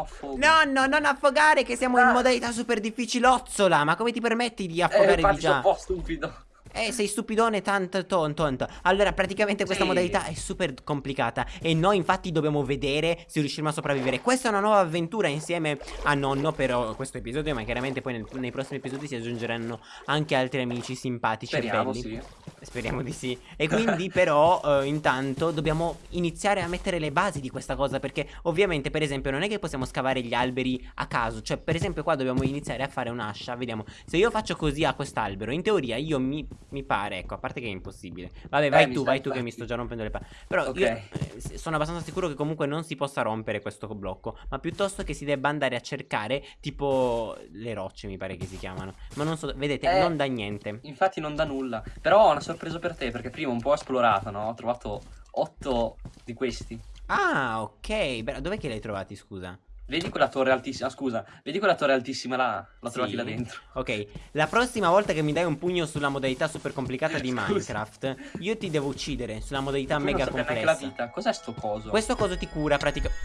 affogo. Nonno, non affogare che siamo in Ah. modalità super difficilozzola Ma come ti permetti di Eh, affogare di infatti sono già? un po' stupido. Eh, sei stupidone tanto ton tonto. Allora, praticamente questa Sì. modalità è super complicata. E noi, infatti, dobbiamo vedere se riusciremo a sopravvivere. Questa è una nuova avventura insieme a nonno. Però questo episodio, ma chiaramente poi nel- nei prossimi episodi si aggiungeranno anche altri amici simpatici Speriamo, e belli. sì. Speriamo di sì. E quindi, però, eh, intanto dobbiamo iniziare a mettere le basi di questa cosa. Perché, ovviamente, per esempio, non è che possiamo scavare gli alberi a caso. Cioè, per esempio, qua dobbiamo iniziare a fare un'ascia. Vediamo. Se io faccio così a quest'albero, in teoria io mi, mi pare, ecco, a parte che è impossibile. Vabbè, vai Eh, tu, vai tu che infatti. mi sto già rompendo le palle. Però Ok. io eh, sono abbastanza sicuro che comunque non si possa rompere questo blocco. Ma piuttosto che si debba andare a cercare, tipo, le rocce, mi pare che si chiamano. Ma non so, vedete, Eh, non da niente. Infatti non dà nulla. Però ho una sorpresa per te, perché prima un po' ho esplorato, no? Ho trovato 8 di questi. Ah, ok. Dov'è che li hai trovati, scusa? Vedi quella torre altissima? ah, Scusa, vedi quella torre altissima là? L'ho trovati Sì. là dentro. Ok, la prossima volta che mi dai un pugno sulla modalità super complicata di. Minecraft, io ti devo uccidere sulla modalità Tu mega non saprai neanche la complessa. vita. Cos'è sto coso? Questo coso ti cura praticamente.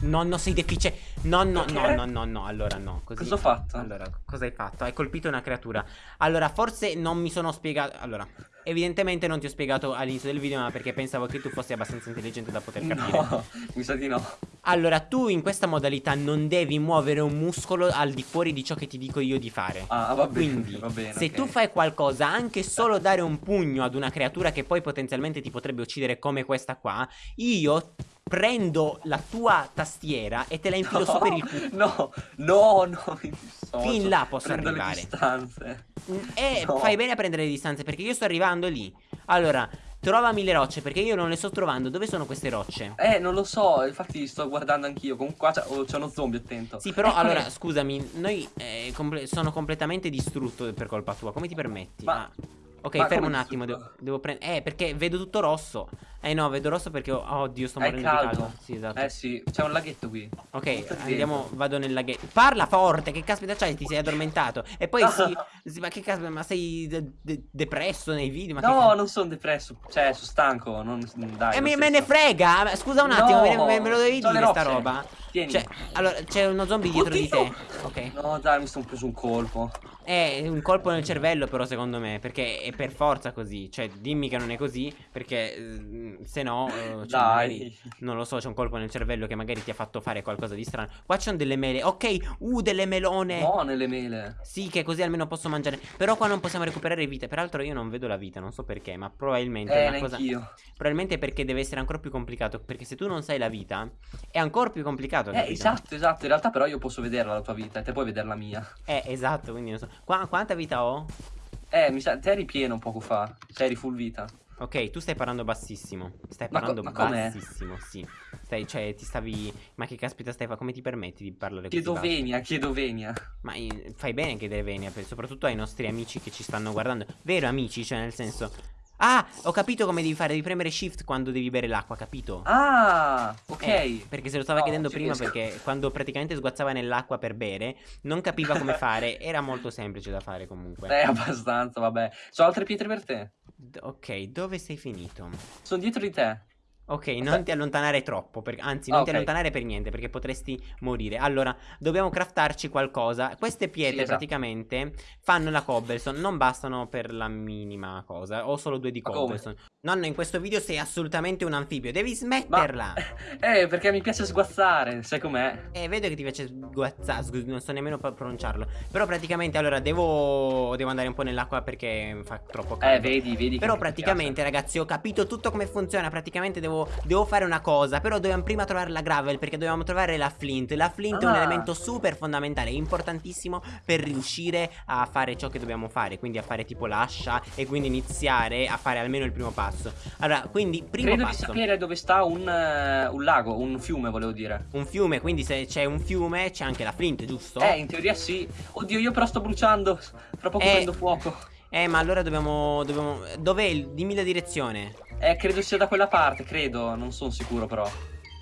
Nonno, sei deficiente. No, no, no, no, no, no. Allora, no. Così... Cosa ho fatto? Allora, cosa hai fatto? Hai colpito una creatura. Allora, forse non mi sono spiegato. Allora, evidentemente non ti ho spiegato all'inizio del video, ma perché pensavo che tu fossi abbastanza intelligente da poter capire. No, mi sa di no. Allora, tu in questa modalità non devi muovere un muscolo al di fuori di ciò che ti dico io di fare. Ah, va bene. Quindi, va bene, se ok. tu fai qualcosa, anche solo dare un pugno ad una creatura che poi potenzialmente ti potrebbe uccidere come questa qua, io prendo la tua tastiera e te la infilo su per il culo. No, no, no, mi dissocio. Fin là posso Prendo arrivare. le distanze. E No. fai bene a prendere le distanze perché io sto arrivando lì. Allora, trovami le rocce perché io non le sto trovando. Dove sono queste rocce? Eh, non lo so, infatti sto guardando anch'io. Comunque qua c'è oh, c'è uno zombie, attento. Sì, però Eccole. allora, scusami, noi eh, comple- sono completamente distrutto per colpa tua. Come ti permetti? Ma- Ah, Ok, ma fermo un attimo, devo, devo prendere... Eh, perché vedo tutto rosso. Eh no, vedo rosso perché... ho- Oh, Dio, sto morendo di caldo. Sì, esatto. Eh sì, c'è un laghetto qui. Ok, Molto andiamo, dentro. vado nel laghetto. Parla forte, che caspita c'hai? Ti sei addormentato. E poi sì, sì, ma che caspita, ma sei de- de- depresso nei video? No, non sono depresso. Cioè, sono stanco. Non, dai. E lo me, me ne frega, scusa un attimo, No, me, me- lo devi dire le sta rocce. roba. Tieni. Cioè, allora, c'è uno zombie dietro di te. Oddio. Ok. No, dai, mi sono preso un colpo. È un colpo nel cervello, però, secondo me. Perché è per forza così. Cioè, dimmi che non è così. Perché eh, se no, eh, cioè, Dai. magari, non lo so, c'è un colpo nel cervello che magari ti ha fatto fare qualcosa di strano. Qua ci sono delle mele. Ok, uh, delle melone. No, nelle mele. Sì, che così almeno posso mangiare. Però qua non possiamo recuperare vite. Peraltro, io non vedo la vita, non so perché. Ma probabilmente è Eh, una cosa. neanch'io. Probabilmente perché deve essere ancora più complicato. Perché se tu non sai la vita, è ancora più complicato. Eh, capito? esatto, esatto. In realtà, però, io posso vederla la tua vita e te puoi vedere la mia. Eh, esatto. Quindi non so. Qua, quanta vita ho? Eh, mi sa, te eri pieno poco fa. Cioè, eri full vita. Ok, tu stai parlando bassissimo. Stai Ma parlando ma com'è? bassissimo, sì. Stai, cioè, ti stavi. Ma che caspita stai fa? Come ti permetti di parlare così? Chiedo venia, chiedo venia. Ma eh, fai bene che deve venire, per- soprattutto ai nostri amici che ci stanno guardando. Vero, amici, cioè, nel senso. Ah, ho capito come devi fare. Devi premere shift quando devi bere l'acqua, capito? Ah, ok. Eh, perché se lo stava No, chiedendo prima, riesco. perché quando praticamente sguazzava nell'acqua per bere, non capiva come fare. Era molto semplice da fare comunque. Eh, abbastanza, vabbè. Sono altre pietre per te. D- ok, dove sei finito? Sono dietro di te. Ok, non ti allontanare troppo, per- anzi non Ah, ti ok. allontanare per niente perché potresti morire. Allora, dobbiamo craftarci qualcosa. Queste pietre Sì, esatto. praticamente fanno la cobblestone, non bastano per la minima cosa. Ho solo due di Ma cobblestone. Nonno, in questo video sei assolutamente un anfibio, devi Ma... smetterla. Eh, perché mi piace sguazzare, sai com'è? Eh, vedo che ti piace sguazzare, sgu- non so nemmeno pronunciarlo. Però praticamente, allora, devo, devo andare un po' nell'acqua perché fa troppo caldo. Eh, vedi, vedi. Però praticamente ragazzi ho capito tutto come funziona Praticamente devo, devo fare una cosa Però dobbiamo prima trovare la gravel Perché dobbiamo trovare la flint La flint è un Ah. elemento super fondamentale Importantissimo per riuscire a fare ciò che dobbiamo fare Quindi a fare tipo l'ascia E quindi iniziare a fare almeno il primo passo Allora quindi primo Credo di passo sapere dove sta un, eh, un lago, un fiume, volevo dire. Un fiume Quindi se c'è un fiume c'è anche la flint giusto? Eh, in teoria sì. Oddio, io però sto bruciando. Fra poco Eh. prendo fuoco. Eh ma allora dobbiamo, dobbiamo Dov'è? Dimmi la direzione Eh, credo sia da quella parte, credo. Non sono sicuro, però.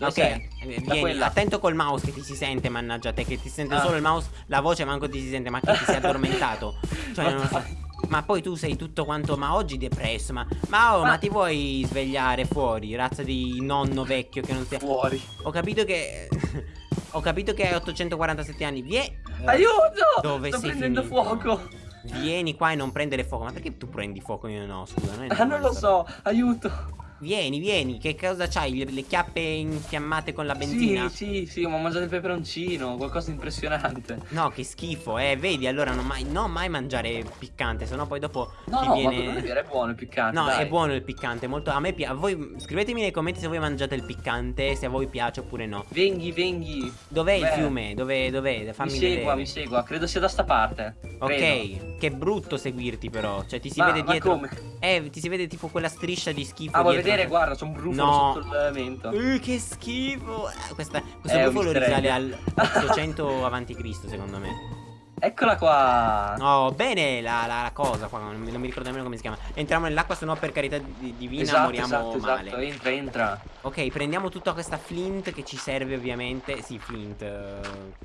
Ok, sei? eh, vieni, quella. attento col mouse che ti si sente, mannaggia te, che ti sente Ah. solo il mouse, la voce manco ti si sente, ma che ti sei addormentato. Cioè, non lo so. Ma poi tu sei tutto quanto, ma oggi depresso, ma, ma, oh, Ma- ma ti vuoi svegliare fuori, razza di nonno vecchio che non sia... Fuori. Ho capito che... Ho capito che hai 847 anni. Vie... Aiuto! Dove Sto sei prendendo finito? fuoco. Vieni qua e non prendere fuoco. Ma perché tu prendi fuoco e io no? Scusa, non, è Ah, non lo so, aiuto. Vieni, vieni. Che cosa c'hai? Le, le chiappe infiammate con la Sì, benzina? sì, sì, ma ho mangiato il peperoncino, qualcosa di impressionante. No, che schifo. Eh, vedi, allora non mai, non mai mangiare piccante, sennò poi dopo No, ti no, viene... non è buono il piccante. No, dai. è buono il piccante, molto... A me piace. Voi scrivetemi nei commenti se voi mangiate il piccante, se a voi piace oppure no. Venghi, venghi. Dov'è il fiume? Dov'è? Dov'è? Mi Fammi segua, vedere. mi segua, credo sia da sta parte. credo. Ok, che brutto seguirti però. Cioè, ti si Ma- vede ma dietro. come? Eh, ti si vede tipo quella striscia di schifo. Ah, vuoi dietro. vedere? Guarda, c'è un brufolo No. sotto il mento. Uh, che schifo. Eh, Questa, questo Eh, brufolo risale al 800 avanti Cristo, secondo me. Eccola qua. No, bene la, la- la cosa qua. Non mi, non mi ricordo nemmeno come si chiama. Entriamo nell'acqua, se no per carità di- divina esatto, moriamo esatto, male. esatto. Entra, entra. Ok, prendiamo tutta questa flint che ci serve ovviamente. Sì, flint. eh,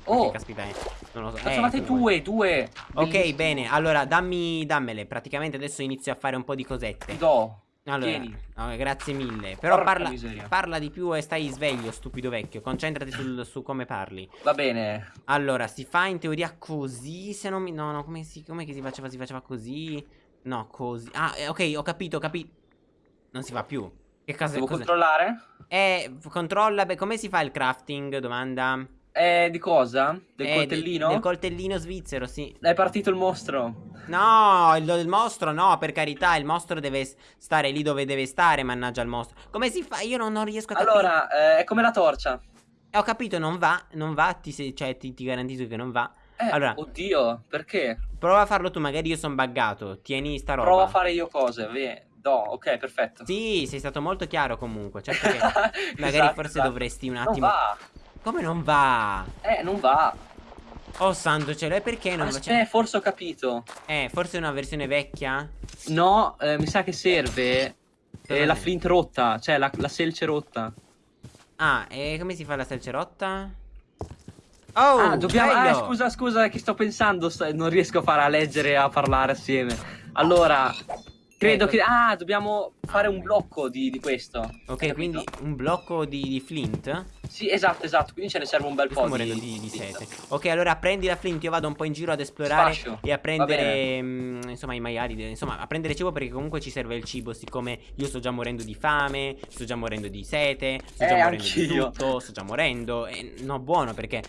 Oh. Caspita è? Non lo so. Ho Eh, due, due. Ok, Bellissime. bene. Allora, dammi, dammele. Praticamente adesso inizio a fare un po' di cosette. Ti do. Allora, no, grazie mille. Però parla, parla di più e stai sveglio, stupido vecchio. Concentrati sul- su come parli. Va bene. Allora, si fa in teoria così. Se non mi. No, no, come si, come che si faceva? Si faceva così. No, così. Ah, eh, ok, ho capito, ho capito. Non si fa più. Che cosa Devo cosa- controllare? Eh, controlla. Beh, come si fa il crafting? Domanda. Eh, di cosa? Del Eh, coltellino? Del coltellino svizzero, sì. È partito il mostro. No, il, il mostro no, per carità, il mostro deve stare lì dove deve stare, mannaggia il mostro. Come si fa? Io non, non riesco a capire. Allora, eh, è come la torcia. Eh, ho capito, non va, non va, ti, cioè ti, ti garantisco che non va. Eh, Allora. oddio, perché? Prova a farlo tu, magari io sono buggato. Tieni sta roba. Provo a fare io cose. Ve- do, ok, perfetto. Sì, sei stato molto chiaro comunque. Certo che magari Esatto, forse esatto. dovresti un Non attimo. va. Come non va? Eh, non va. Oh santo cielo, e perché non va? Aspetta, forse ho capito. Eh, forse è una versione vecchia? No, eh, mi sa che serve eh, la flint rotta, cioè la, la selce rotta. Ah, e come si fa la selcerotta? Oh, ah, dobbiamo... Ah, scusa, scusa, che sto pensando, non riesco a fare a leggere e a parlare assieme. Allora, credo che... Ah, dobbiamo fare un blocco di, di questo. Ok, quindi un blocco di, di flint? Sì, esatto, esatto, quindi ce ne serve un bel sto po' morendo di, di, sete. Ok, allora prendi la flint, io vado un po' in giro ad esplorare Sfascio. e a prendere, mm, insomma, i maiali, insomma, a prendere cibo perché comunque ci serve il cibo, siccome io sto già morendo di fame, sto già morendo di sete, sto Eh, già morendo di tutto, sto già morendo, e no, buono perché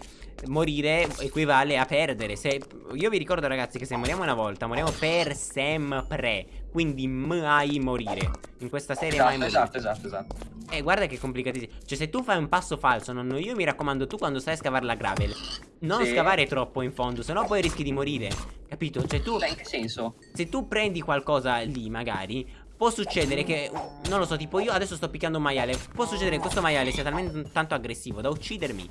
morire equivale a perdere. Se, io vi ricordo ragazzi che se moriamo una volta, moriamo per sempre, quindi mai morire. In questa serie mai Esatto, morire. esatto, esatto, esatto. Eh, guarda che complicatissimo. Cioè, se tu fai un passo falso, nonno, io mi raccomando, tu quando stai a scavare la gravel, non Sì. scavare troppo in fondo, sennò poi rischi di morire. Capito? Cioè, tu, Beh, in che senso? se tu prendi qualcosa lì, magari. Può succedere che, non lo so, tipo io adesso sto picchiando un maiale. Può succedere che questo maiale sia talmente tanto aggressivo da uccidermi.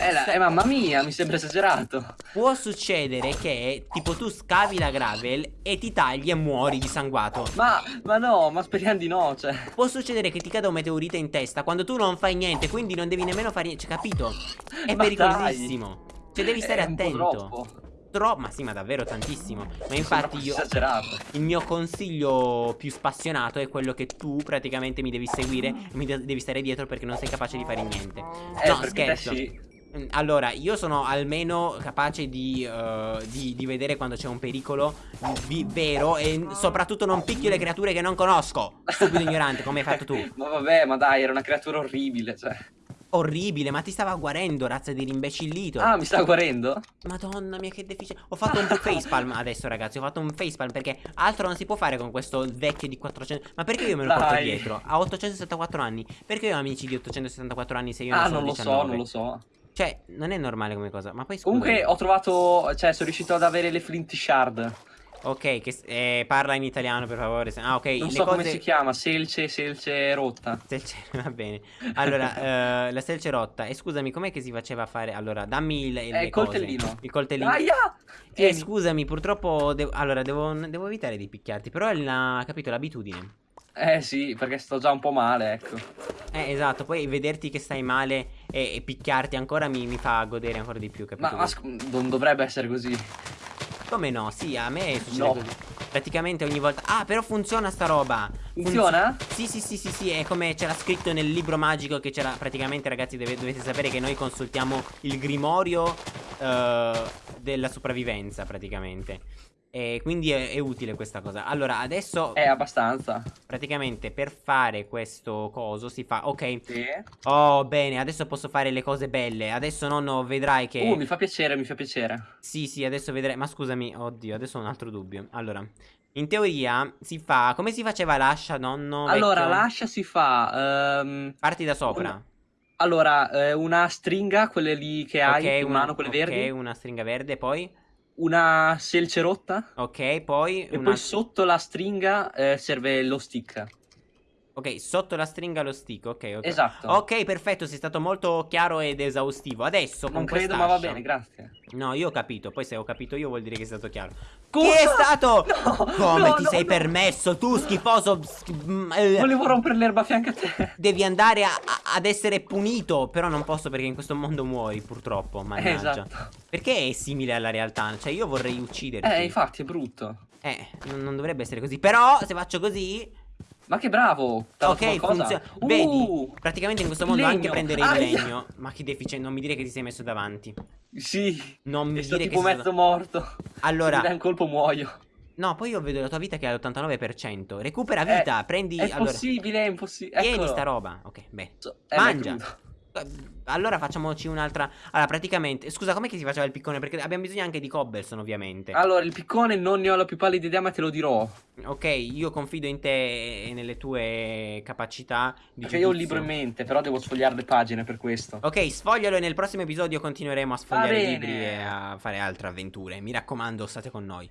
Eh, la- eh, mamma mia, mi sembra esagerato. Può succedere che, tipo, tu scavi la gravel e ti tagli e muori disanguato. Ma, ma no, ma speriamo di no, cioè. Può succedere che ti cada un meteorite in testa quando tu non fai niente, quindi non devi nemmeno fare niente, cioè, capito? È Ma pericolosissimo. Cioè, devi stare È attento. troppo. Tro- ma sì, ma davvero tantissimo. Ma infatti io Esagerato. il mio consiglio più spassionato è quello che tu praticamente mi devi seguire mi de- devi stare dietro perché non sei capace di fare niente. Eh, no, scherzo. sì. Mm, Allora, io sono almeno capace di, eh, di- di vedere quando c'è un pericolo vi- vero e soprattutto non picchio le creature che non conosco. Stupido ignorante, come hai fatto tu. Ma vabbè, ma dai, era una creatura orribile, cioè. Orribile, ma ti stava guarendo, razza di rimbecillito. Ah, mi sta guarendo? Madonna mia, che deficiente. Ho fatto un facepalm adesso, ragazzi. Ho fatto un facepalm perché altro non si può fare con questo vecchio di 400. Ma perché io me lo porto Dai. dietro? Ha 874 anni. Perché io ho amici di 874 anni se io ah, non sono lo 19? so, non lo so. Cioè, non è normale come cosa. Ma poi scusa. Comunque ho trovato, cioè sono riuscito ad avere le flint shard. Ok, che, eh, parla in italiano per favore. Ah, ok. Non le so cose... come si chiama, selce, selce rotta. Selce, va bene. Allora, eh, la selce rotta. E scusami, com'è che si faceva a fare? Allora, dammi il, Eh, il cose. coltellino. Il coltellino. Aia! Eh, Tieni. scusami, purtroppo. devo- Allora, devo, devo evitare di picchiarti. Però è la, capito, l'abitudine. Eh sì, perché sto già un po' male, ecco. Eh, esatto. Poi vederti che stai male e, e picchiarti ancora mi, mi fa godere ancora di più, capito? Ma, ma non dovrebbe essere così. Come no? Sì, a me succede No. così. praticamente ogni volta. Ah, però funziona sta roba. Funziona? Sì, sì, sì, sì, sì, è come c'era scritto nel libro magico che c'era praticamente, ragazzi, deve- dovete sapere che noi consultiamo il grimorio eh, della sopravvivenza, praticamente. E quindi è, è utile questa cosa. Allora, adesso È abbastanza. praticamente per fare questo coso si fa Ok. Sì. Oh, bene, adesso posso fare le cose belle. Adesso nonno vedrai che Uh, mi fa piacere, mi fa piacere. Sì, sì, adesso vedrai. Ma scusami, oddio, adesso ho un altro dubbio. Allora, in teoria si fa come si faceva l'ascia, nonno? Allora, vecchio? l'ascia si fa. ehm, Parti da sopra. Una- allora, eh, una stringa, quelle lì che hai Ok, in una, mano, quelle ok, verdi. una stringa verde, poi Una selce rotta. Ok, poi E una poi sotto la stringa eh, serve lo stick. Ok, sotto la stringa lo stick, ok, ok. Esatto. Ok, perfetto, sei stato molto chiaro ed esaustivo. Adesso con Non credo, ma va bene, grazie. No, io ho capito, poi se ho capito io vuol dire che è stato chiaro. Cosa? Chi è stato? No, Come no, ti no, sei permesso? Tu schifoso sch- mm, eh, Volevo rompere l'erba a fianco a te. Devi andare a- a- ad essere punito, però non posso perché in questo mondo muori, purtroppo, mannaggia. esatto. Perché è simile alla realtà? Cioè io vorrei ucciderti. Eh, infatti, è brutto. Eh, non dovrebbe essere così. Però se faccio così Ma che bravo. Ok, funziona. Uh, Vedi, praticamente in questo mondo legno. anche prendere il legno. Ma che deficiente, non mi dire che ti sei messo davanti. Sì. Non mi dire che tipo sei mezzo morto. Allora- Se mi dai un colpo muoio. No, poi io vedo la tua vita che è all'89%. Recupera vita, prendi È allora. possibile, è impossibile. Tieni sta roba. Ok, bene. Eh, ma è Mangia. Allora facciamoci un'altra. Allora, praticamente. Scusa, com'è che si faceva il piccone? Perché abbiamo bisogno anche di cobblestone, ovviamente. Allora, il piccone non ne ho la più pallida idea, ma te lo dirò. Ok, io confido in te e nelle tue capacità di Perché io ho un libro in mente, però devo sfogliare le pagine per questo. Ok, sfoglialo e nel prossimo episodio continueremo a sfogliare bene. libri e a fare altre avventure. Mi raccomando, state con noi.